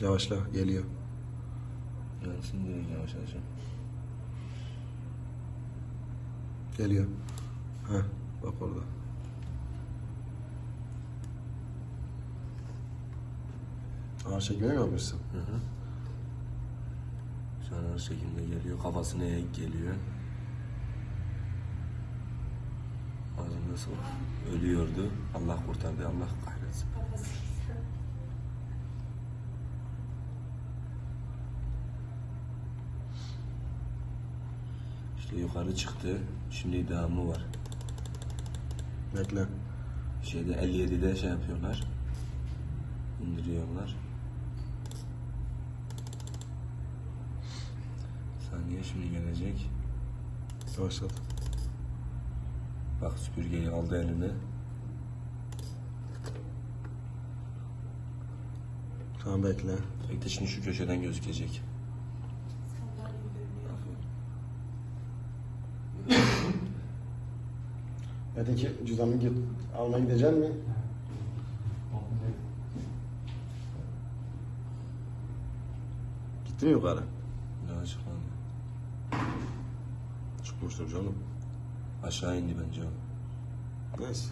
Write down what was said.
Yavaşla geliyor. Gelsin diyor yavaş yavaş. Geliyor. Heh bak orada. Ağır çekme mi yapmışsın? Hı hı. Şu an her şekilde geliyor. Kafasına eğik geliyor. Ağzında sol. Ölüyordu. Allah kurtardı. Allah kahretsin. İşte yukarı çıktı. Şimdi devamı var. Bekle. Şeyde 57'de şey yapıyorlar. İndiriyorlar. Saniye şimdi gelecek. Yavaşlat. Bak süpürgeyi aldı eline. Tamam bekle. Bekle şimdi şu köşeden gözükecek. Öteki cüzdanını git. Almaya gidecek mi? Gitti mi yukarı? Ne açıklandı? Çıkmıştır canım. Aşağı indi bence. Neyse.